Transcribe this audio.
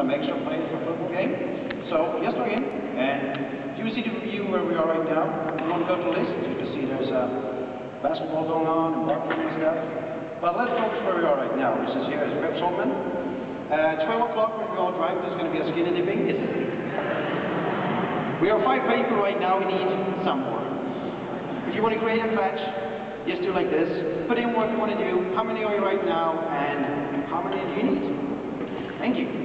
some extra players for football game. So just log in and you see the view where we are right now. We want to go to list, you can see there's uh, basketball going on and barbecuing and stuff. But let's focus where we are right now, which is here is Rip Saltman. Uh, 12 o'clock when we all drive, there's going to be a skinny dipping. Is it? We are five people right now, we need some more. If you want to create a patch, just do like this. Put in what you want to do, how many are you right now, and how many do you need? Thank you.